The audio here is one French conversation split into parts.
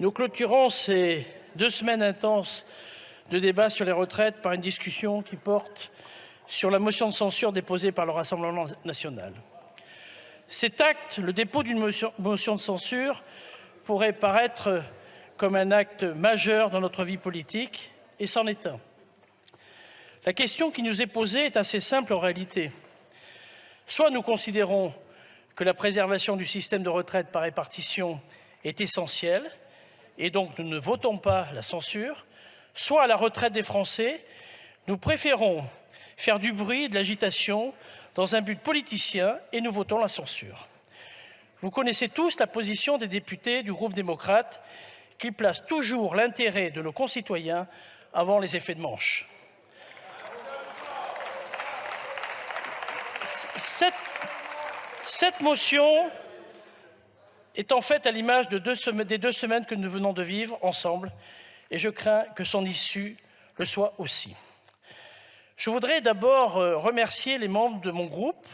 Nous clôturons ces deux semaines intenses de débat sur les retraites par une discussion qui porte sur la motion de censure déposée par le Rassemblement national. Cet acte, le dépôt d'une motion de censure, pourrait paraître comme un acte majeur dans notre vie politique, et c'en est un. La question qui nous est posée est assez simple en réalité. Soit nous considérons que la préservation du système de retraite par répartition est essentielle, et donc nous ne votons pas la censure, soit à la retraite des Français, nous préférons faire du bruit et de l'agitation dans un but politicien et nous votons la censure. Vous connaissez tous la position des députés du groupe démocrate qui placent toujours l'intérêt de nos concitoyens avant les effets de manche. Cette motion est en fait à l'image des deux semaines que nous venons de vivre ensemble et je crains que son issue le soit aussi. Je voudrais d'abord euh, remercier les membres de mon groupe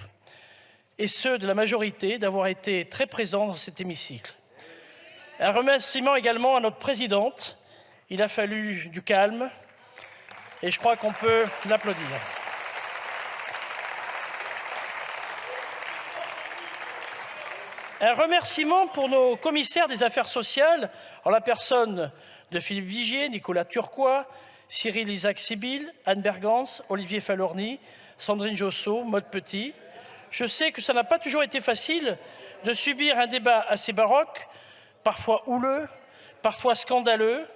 et ceux de la majorité d'avoir été très présents dans cet hémicycle. Un remerciement également à notre présidente. Il a fallu du calme et je crois qu'on peut l'applaudir. Un remerciement pour nos commissaires des affaires sociales, en la personne de Philippe Vigier, Nicolas Turquois, Cyril Isaac Sibyl, Anne Bergance, Olivier Falorni, Sandrine Josso, Maud Petit. Je sais que ça n'a pas toujours été facile de subir un débat assez baroque, parfois houleux, parfois scandaleux,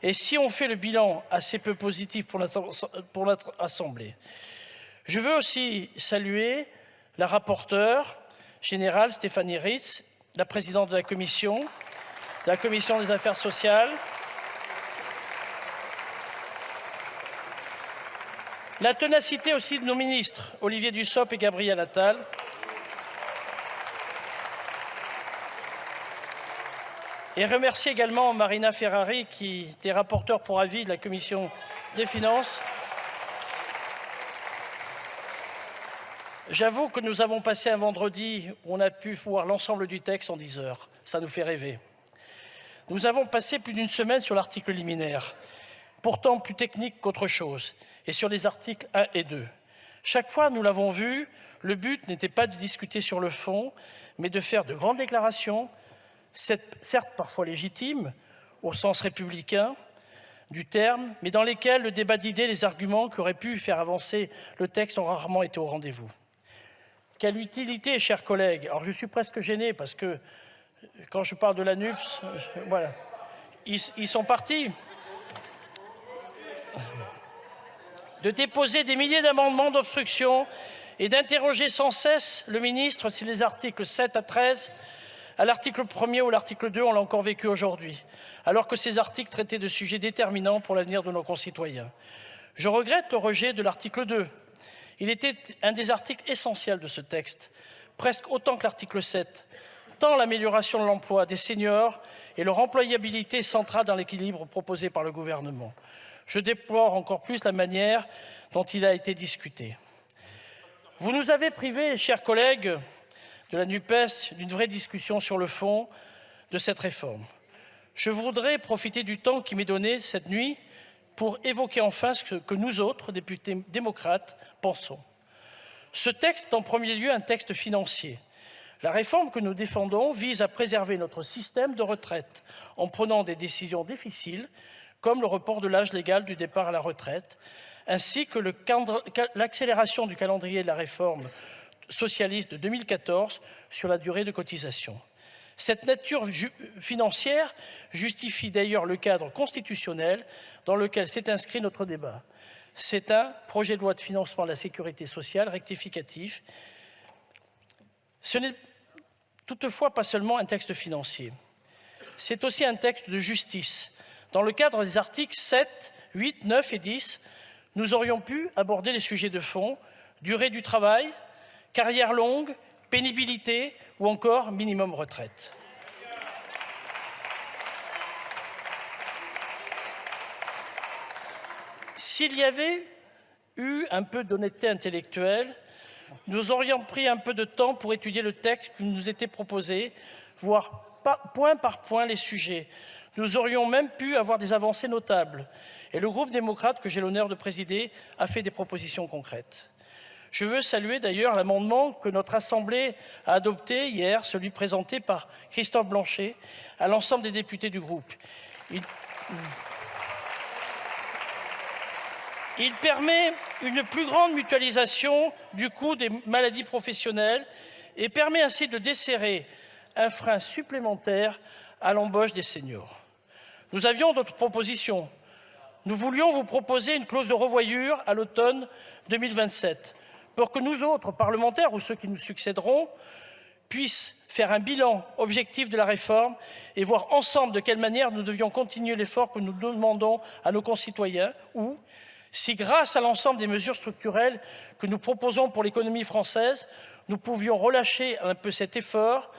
et si on fait le bilan assez peu positif pour notre Assemblée. Je veux aussi saluer la rapporteure, général Stéphanie Ritz, la présidente de la commission, de la commission des affaires sociales, la ténacité aussi de nos ministres, Olivier Dussopt et Gabriel Attal, et remercier également Marina Ferrari, qui était rapporteure pour avis de la commission des finances, J'avoue que nous avons passé un vendredi où on a pu voir l'ensemble du texte en 10 heures. Ça nous fait rêver. Nous avons passé plus d'une semaine sur l'article liminaire, pourtant plus technique qu'autre chose, et sur les articles 1 et 2. Chaque fois, nous l'avons vu, le but n'était pas de discuter sur le fond, mais de faire de grandes déclarations, certes parfois légitimes, au sens républicain du terme, mais dans lesquelles le débat d'idées, les arguments qui auraient pu faire avancer le texte ont rarement été au rendez-vous. Quelle utilité, chers collègues Alors, je suis presque gêné parce que quand je parle de la NUPS, voilà, ils, sont partis. De déposer des milliers d'amendements d'obstruction et d'interroger sans cesse le ministre sur les articles 7 à 13 à l'article 1er ou l'article 2, on l'a encore vécu aujourd'hui, alors que ces articles traitaient de sujets déterminants pour l'avenir de nos concitoyens. Je regrette le rejet de l'article 2, il était un des articles essentiels de ce texte, presque autant que l'article 7, tant l'amélioration de l'emploi des seniors et leur employabilité centrale dans l'équilibre proposé par le gouvernement. Je déplore encore plus la manière dont il a été discuté. Vous nous avez privés, chers collègues de la NUPES, d'une vraie discussion sur le fond de cette réforme. Je voudrais profiter du temps qui m'est donné cette nuit pour évoquer enfin ce que nous autres, députés démocrates, pensons. Ce texte est en premier lieu un texte financier. La réforme que nous défendons vise à préserver notre système de retraite en prenant des décisions difficiles, comme le report de l'âge légal du départ à la retraite, ainsi que l'accélération du calendrier de la réforme socialiste de 2014 sur la durée de cotisation. Cette nature financière justifie d'ailleurs le cadre constitutionnel dans lequel s'est inscrit notre débat. C'est un projet de loi de financement de la sécurité sociale rectificatif. Ce n'est toutefois pas seulement un texte financier. C'est aussi un texte de justice. Dans le cadre des articles 7, 8, 9 et 10, nous aurions pu aborder les sujets de fond, durée du travail, carrière longue, pénibilité ou encore minimum retraite. S'il y avait eu un peu d'honnêteté intellectuelle, nous aurions pris un peu de temps pour étudier le texte qui nous était proposé, voire point par point les sujets. Nous aurions même pu avoir des avancées notables. Et le groupe démocrate que j'ai l'honneur de présider a fait des propositions concrètes. Je veux saluer d'ailleurs l'amendement que notre Assemblée a adopté hier, celui présenté par Christophe Blanchet, à l'ensemble des députés du groupe. Il... Permet une plus grande mutualisation du coût des maladies professionnelles et permet ainsi de desserrer un frein supplémentaire à l'embauche des seniors. Nous avions d'autres propositions. Nous voulions vous proposer une clause de revoyure à l'automne 2027 pour que nous autres parlementaires ou ceux qui nous succéderont puissent faire un bilan objectif de la réforme et voir ensemble de quelle manière nous devions continuer l'effort que nous demandons à nos concitoyens ou, si grâce à l'ensemble des mesures structurelles que nous proposons pour l'économie française, nous pouvions relâcher un peu cet effort,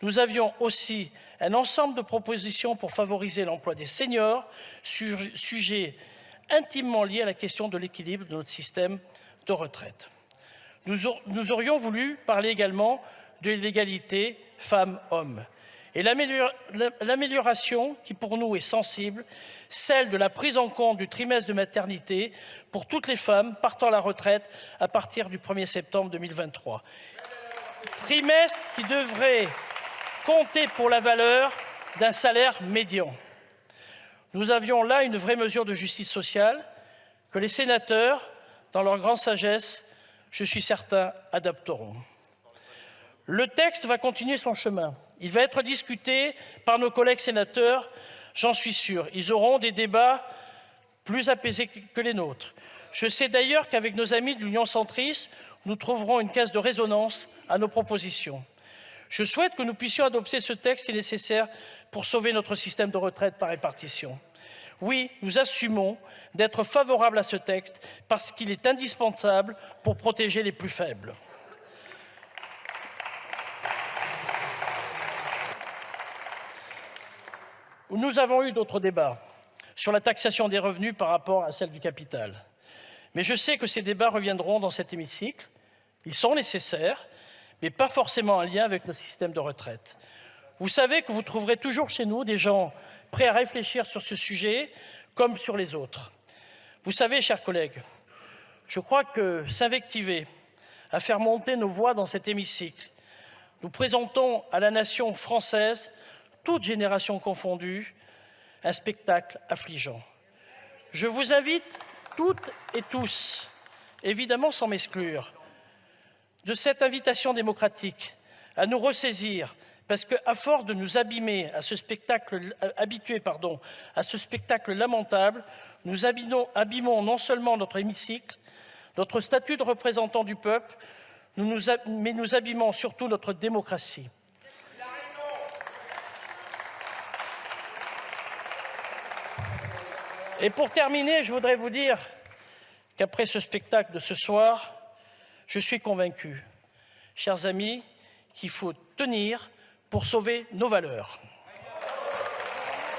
nous avions aussi un ensemble de propositions pour favoriser l'emploi des seniors, sujet intimement lié à la question de l'équilibre de notre système de retraite. Nous, aurions voulu parler également de l'égalité femmes-hommes. Et l'amélioration qui pour nous est sensible, celle de la prise en compte du trimestre de maternité pour toutes les femmes partant à la retraite à partir du 1er septembre 2023. Trimestre qui devrait compter pour la valeur d'un salaire médian. Nous avions là une vraie mesure de justice sociale que les sénateurs, dans leur grande sagesse, je suis certain, adapteront. Le texte va continuer son chemin. Il va être discuté par nos collègues sénateurs, j'en suis sûr. Ils auront des débats plus apaisés que les nôtres. Je sais d'ailleurs qu'avec nos amis de l'Union centriste, nous trouverons une caisse de résonance à nos propositions. Je souhaite que nous puissions adopter ce texte si nécessaire pour sauver notre système de retraite par répartition. Oui, nous assumons d'être favorables à ce texte parce qu'il est indispensable pour protéger les plus faibles. Nous avons eu d'autres débats sur la taxation des revenus par rapport à celle du capital. Mais je sais que ces débats reviendront dans cet hémicycle. Ils sont nécessaires, mais pas forcément en lien avec le système de retraite. Vous savez que vous trouverez toujours chez nous des gens prêts à réfléchir sur ce sujet comme sur les autres. Vous savez, chers collègues, je crois que s'invectiver, à faire monter nos voix dans cet hémicycle, nous présentons à la nation française, toute génération confondue, un spectacle affligeant. Je vous invite toutes et tous, évidemment sans m'exclure, de cette invitation démocratique à nous ressaisir parce qu'à force de nous abîmer à ce spectacle, habituer pardon, à ce spectacle lamentable, nous abîmons, non seulement notre hémicycle, notre statut de représentant du peuple, mais nous abîmons surtout notre démocratie. Et pour terminer, je voudrais vous dire qu'après ce spectacle de ce soir, je suis convaincu, chers amis, qu'il faut tenir pour sauver nos valeurs.